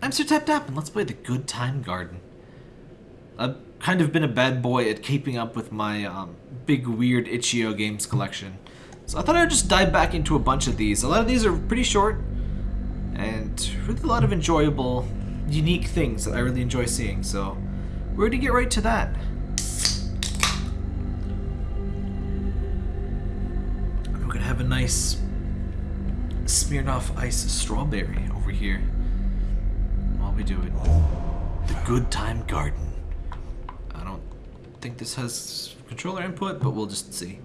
I'm Sir Tap Tap, and let's play the Good Time Garden. I've kind of been a bad boy at keeping up with my um, big, weird itch.io games collection. So I thought I'd just dive back into a bunch of these. A lot of these are pretty short, and really a lot of enjoyable, unique things that I really enjoy seeing. So we're going to get right to that. We're going to have a nice Smirnoff Ice Strawberry over here we do it. The Good Time Garden. I don't think this has controller input, but we'll just see.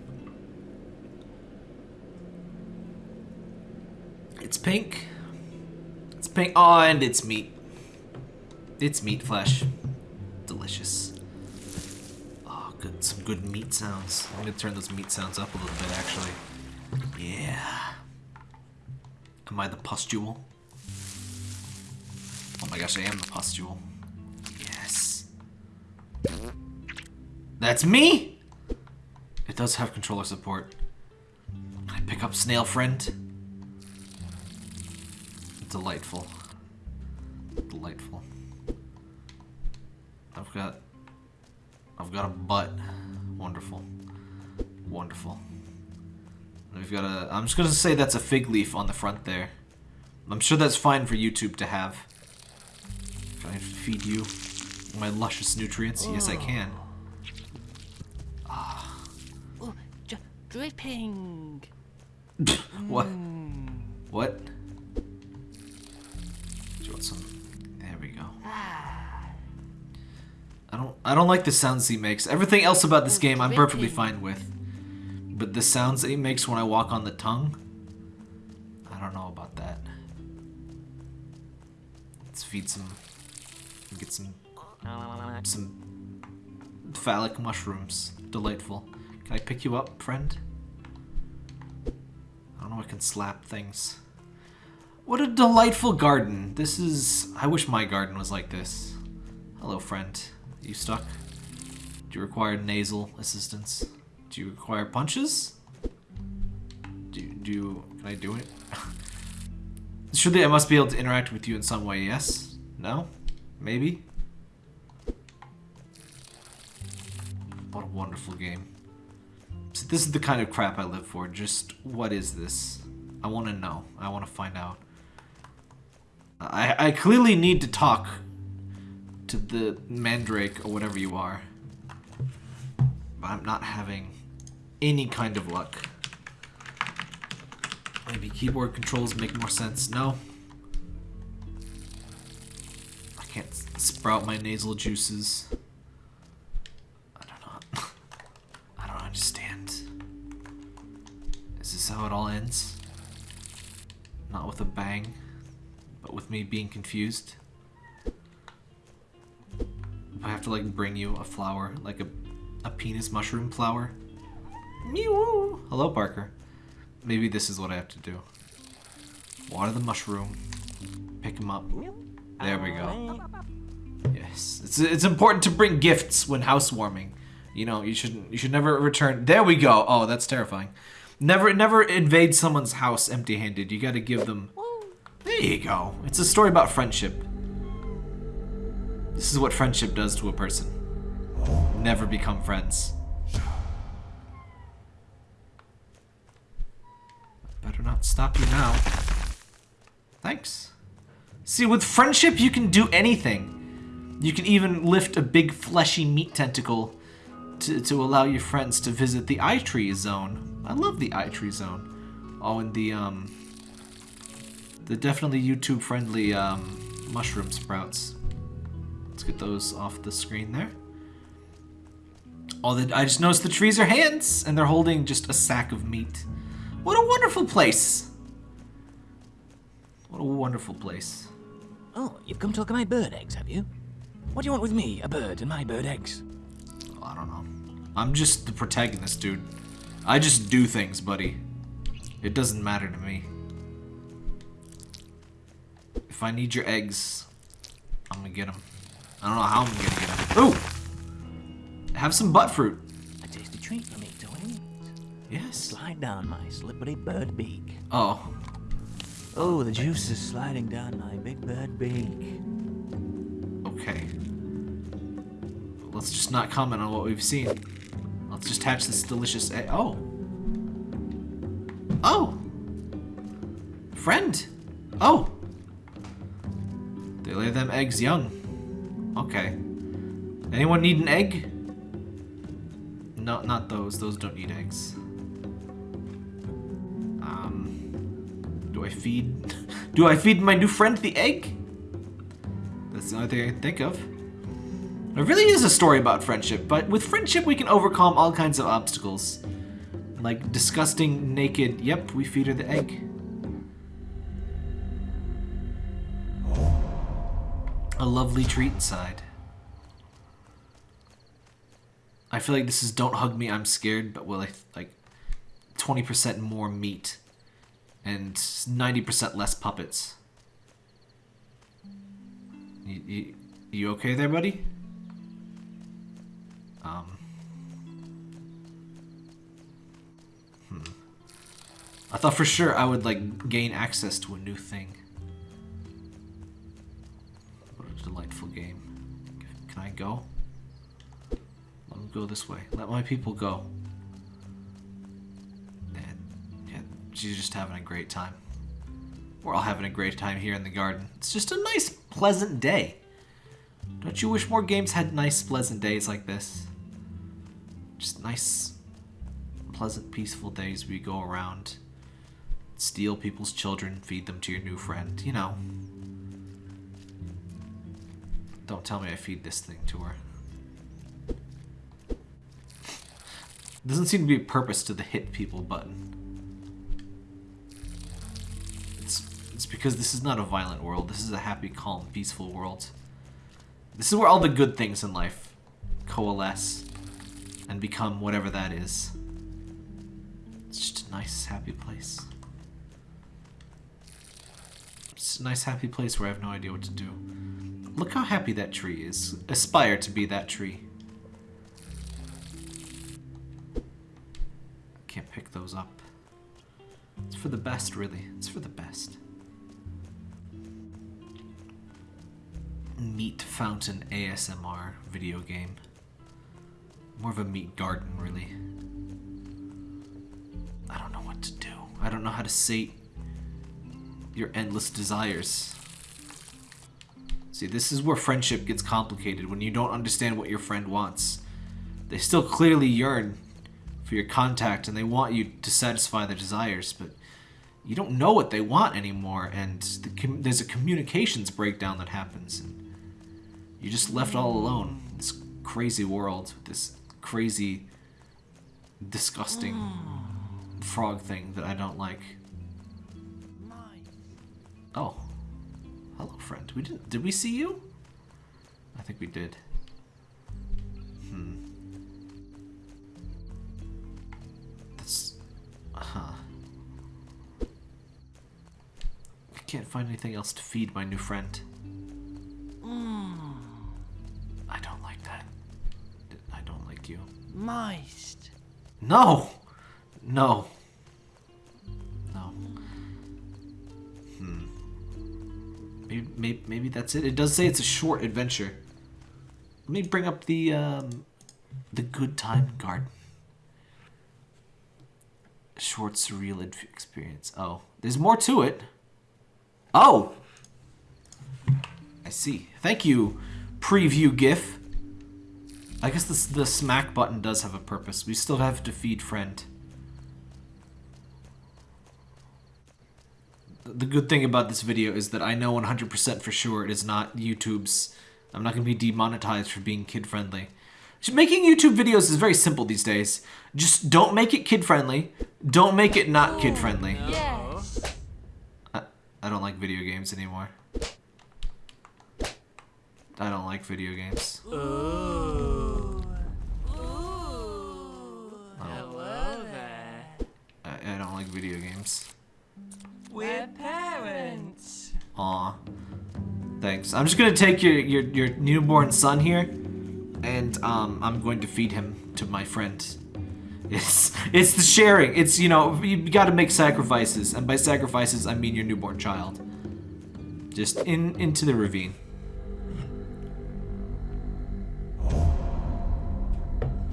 It's pink. It's pink. Oh, and it's meat. It's meat flesh. Delicious. Oh, good. Some good meat sounds. I'm gonna turn those meat sounds up a little bit, actually. Yeah. Am I the pustule? Oh my gosh, I am the pustule. Yes. That's me? It does have controller support. I pick up Snail Friend? Delightful. Delightful. I've got... I've got a butt. Wonderful. Wonderful. We've got a... I'm just gonna say that's a fig leaf on the front there. I'm sure that's fine for YouTube to have. Can I feed you my luscious nutrients? Yes, I can. Oh, dripping. what? What? Do you want some? There we go. I don't. I don't like the sounds he makes. Everything else about this oh, game, I'm perfectly fine with. But the sounds that he makes when I walk on the tongue, I don't know about that. Let's feed some. Get some. Some phallic mushrooms. Delightful. Can I pick you up, friend? I don't know. I can slap things. What a delightful garden. This is... I wish my garden was like this. Hello, friend. You stuck? Do you require nasal assistance? Do you require punches? Do, do. Can I do it? Surely I must be able to interact with you in some way, yes? No? Maybe? What a wonderful game. See, this is the kind of crap I live for. Just, what is this? I want to know. I want to find out. I, I clearly need to talk to the mandrake or whatever you are. But I'm not having any kind of luck. Maybe keyboard controls make more sense. No. Can't sprout my nasal juices. I don't know. I don't understand. Is this how it all ends? Not with a bang, but with me being confused? I have to like bring you a flower, like a, a penis mushroom flower. Mew. Hello, Parker. Maybe this is what I have to do. Water the mushroom. Pick him up. There we go. Yes, it's it's important to bring gifts when housewarming. You know, you shouldn't you should never return. There we go. Oh, that's terrifying. Never never invade someone's house empty-handed. You got to give them. There you go. It's a story about friendship. This is what friendship does to a person. Never become friends. Better not stop you now. Thanks. See, with friendship, you can do anything. You can even lift a big fleshy meat tentacle to, to allow your friends to visit the eye tree zone. I love the eye tree zone. Oh, and the, um, the definitely YouTube friendly, um, mushroom sprouts. Let's get those off the screen there. Oh, the, I just noticed the trees are hands, and they're holding just a sack of meat. What a wonderful place! What a wonderful place. Oh, you've come to look at my bird eggs, have you? What do you want with me, a bird and my bird eggs? I don't know. I'm just the protagonist, dude. I just do things, buddy. It doesn't matter to me. If I need your eggs, I'm gonna get them. I don't know how I'm gonna get them. Ooh! Have some butt fruit. A tasty treat for me to eat. Yes. Slide down my slippery bird beak. Oh. Oh, the juice is sliding down my big bad beak. Okay. Let's just not comment on what we've seen. Let's just hatch this delicious egg. Oh! Oh! Friend! Oh! They lay them eggs young. Okay. Anyone need an egg? No, not those. Those don't need eggs. Do I feed? Do I feed my new friend the egg? That's the only thing I can think of. It really is a story about friendship, but with friendship we can overcome all kinds of obstacles. Like disgusting, naked, yep, we feed her the egg. A lovely treat inside. I feel like this is Don't Hug Me, I'm Scared, but with like, like 20% more meat and 90% less puppets. You, you, you okay there, buddy? Um. Hmm. I thought for sure I would, like, gain access to a new thing. What a delightful game. Can I go? Let me go this way. Let my people go. She's just having a great time. We're all having a great time here in the garden. It's just a nice, pleasant day. Don't you wish more games had nice, pleasant days like this? Just nice, pleasant, peaceful days where you go around, steal people's children, feed them to your new friend, you know. Don't tell me I feed this thing to her. Doesn't seem to be a purpose to the hit people button. Because this is not a violent world. This is a happy, calm, peaceful world. This is where all the good things in life coalesce and become whatever that is. It's just a nice, happy place. It's a nice, happy place where I have no idea what to do. Look how happy that tree is. Aspire to be that tree. Can't pick those up. It's for the best, really. It's for the best. Meat fountain ASMR video game. More of a meat garden, really. I don't know what to do. I don't know how to sate your endless desires. See, this is where friendship gets complicated, when you don't understand what your friend wants. They still clearly yearn for your contact, and they want you to satisfy their desires, but you don't know what they want anymore, and the there's a communications breakdown that happens. And you're just left all alone. This crazy world, this crazy, disgusting frog thing that I don't like. Oh. Hello, friend. We didn't. Did we see you? I think we did. Hmm. That's. Huh. I can't find anything else to feed my new friend. Moist. No! No. No. Hmm. Maybe, maybe, maybe that's it. It does say it's a short adventure. Let me bring up the, um, the Good Time Garden. Short, surreal experience. Oh, there's more to it. Oh! I see. Thank you, preview GIF. I guess the, the smack button does have a purpose. We still have to feed friend. The good thing about this video is that I know 100% for sure it is not YouTube's... I'm not going to be demonetized for being kid-friendly. Making YouTube videos is very simple these days. Just don't make it kid-friendly. Don't make it not kid-friendly. Oh, yes. I, I don't like video games anymore. I don't like video games. Ooh. Ooh. Like video games. We're parents. Aw. Thanks. I'm just gonna take your, your, your newborn son here, and um, I'm going to feed him to my friend. It's it's the sharing. It's you know you got to make sacrifices, and by sacrifices I mean your newborn child. Just in into the ravine.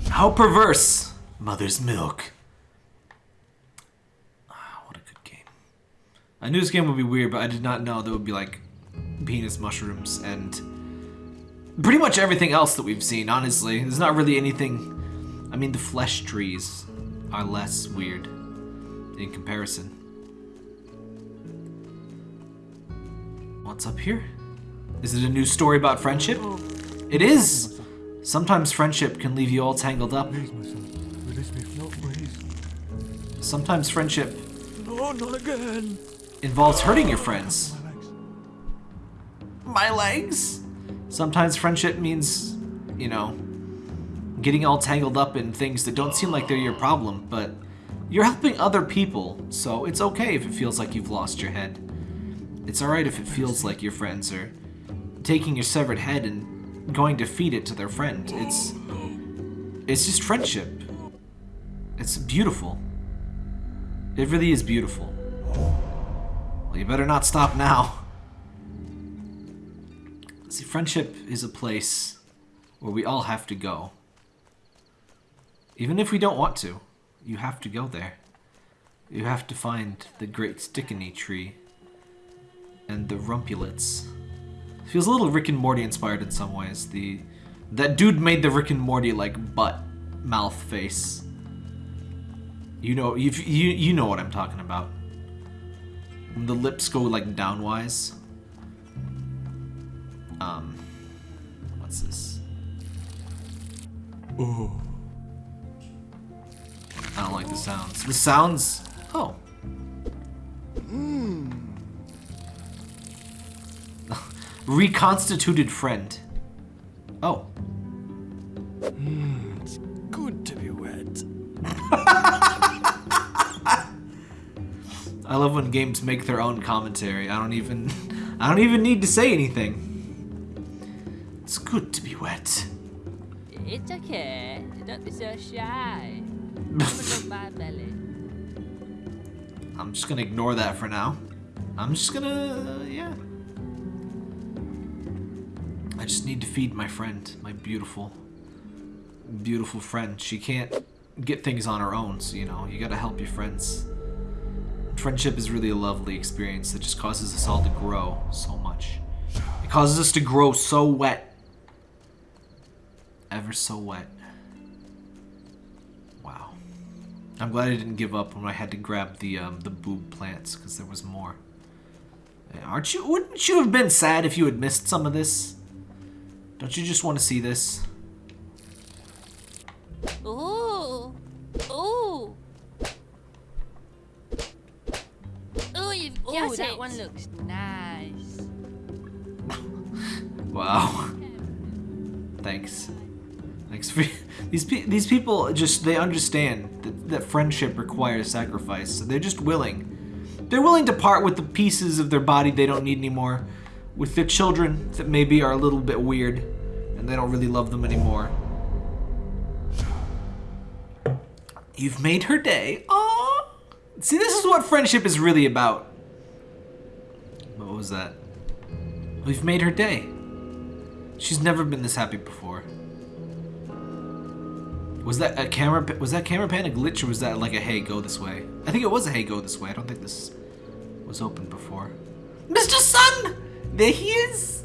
How perverse! Mother's milk. Ah, what a good game. I knew this game would be weird, but I did not know there would be like penis mushrooms and pretty much everything else that we've seen, honestly. There's not really anything. I mean, the flesh trees are less weird in comparison. What's up here? Is it a new story about friendship? It is! Sometimes friendship can leave you all tangled up. Please, my son. Release me. No, please. Sometimes friendship No, not again. Involves hurting your friends. My legs. Sometimes friendship means, you know, getting all tangled up in things that don't seem like they're your problem, but you're helping other people, so it's okay if it feels like you've lost your head. It's alright if it feels like your friends are taking your severed head and going to feed it to their friend. It's it's just friendship. It's beautiful. It really is beautiful. Well, you better not stop now. See, friendship is a place where we all have to go. Even if we don't want to, you have to go there. You have to find the great stickiny tree and the rumpulets. Feels a little Rick and Morty inspired in some ways. The that dude made the Rick and Morty like butt mouth face. You know, you you you know what I'm talking about. The lips go like downwise. Um, what's this? Oh. I don't like the sounds. The sounds. Oh. Reconstituted friend. Oh. It's good to be wet. I love when games make their own commentary. I don't even I don't even need to say anything. It's good to be wet. It's okay. Don't be so shy. I'm just gonna ignore that for now. I'm just gonna yeah. I just need to feed my friend, my beautiful beautiful friend. She can't get things on her own, so you know, you gotta help your friends. Friendship is really a lovely experience that just causes us all to grow so much. It causes us to grow so wet. Ever so wet. Wow. I'm glad I didn't give up when I had to grab the um, the boob plants because there was more. Aren't you? Wouldn't you have been sad if you had missed some of this? Don't you just want to see this? These pe- these people just they understand that, that friendship requires sacrifice. So they're just willing. They're willing to part with the pieces of their body they don't need anymore, with their children that maybe are a little bit weird, and they don't really love them anymore. You've made her day. Aww. See, this is what friendship is really about. What was that? We've made her day. She's never been this happy before. Was that a camera? Was that camera pan a glitch, or was that like a hey go this way? I think it was a hey go this way. I don't think this was open before. Mr. Sun, there he is.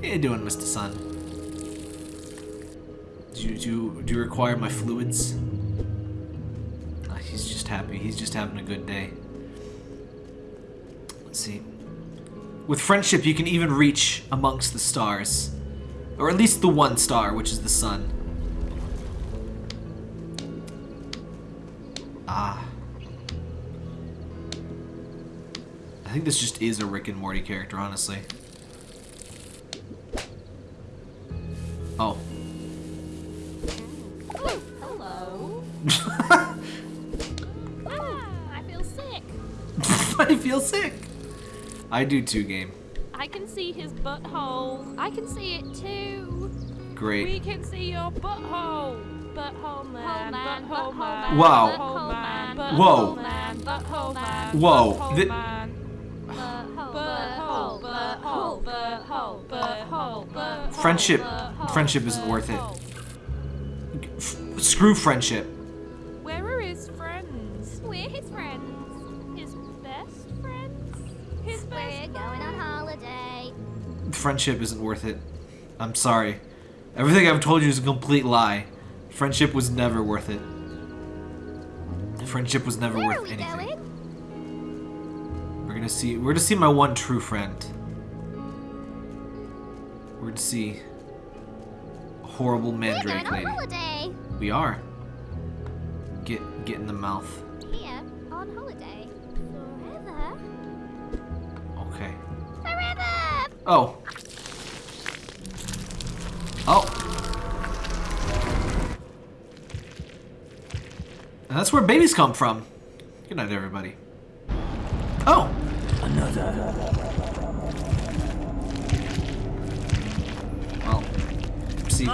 How you doing, Mr. Sun? Do you, do you, do you require my fluids? Ah, he's just happy. He's just having a good day. Let's see. With friendship, you can even reach amongst the stars. Or at least the one star, which is the sun. Think this just is a Rick and Morty character, honestly. Oh. Ooh, hello. ah, I feel sick. I feel sick. I do too, game. I can see his butthole. I can see it too. Great. We can see your butthole. Butthole man. man, Butthole butthole man. man, Wow. Butthole man. Whoa. Butthole man. Butthole man. Whoa, Butthole thi- man. Butthole. Butthole. Butthole. Butthole. Butthole. Friendship. Friendship isn't worth it. F- screw friendship. Where are his friends? We're his friends. His best friends? His best We're best going on holiday. Friendship isn't worth it. I'm sorry. Everything I've told you is a complete lie. Friendship was never worth it. Friendship was never Where worth are we anything. going? We're gonna see. We're gonna see my one true friend. We're gonna see a horrible mandrake going lady. holiday. We are. Get get in the mouth. Here on holiday. Forever. Okay. Forever. Oh. Oh. And that's where babies come from. Good night, everybody. Oh. Well, see.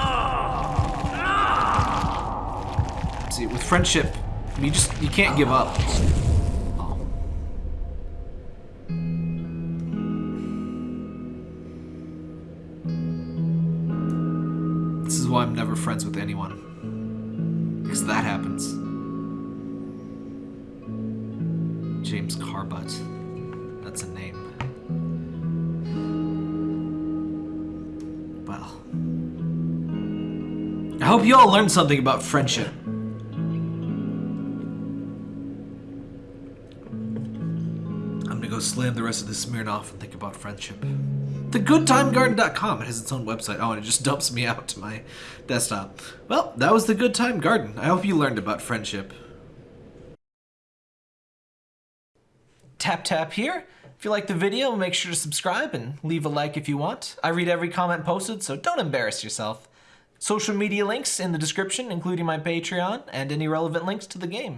See, with friendship, you just you can't give up. Oh. This is why I'm never friends with anyone. Hope you all learned something about friendship. I'm gonna go slam the rest of the Smirnoff and think about friendship. TheGoodTimeGarden.com. It has its own website. Oh, and it just dumps me out to my desktop. Well, that was the Good Time Garden. I hope you learned about friendship. Tap tap here. If you like the video, make sure to subscribe and leave a like if you want. I read every comment posted, so don't embarrass yourself. Social media links in the description, including my Patreon and any relevant links to the game.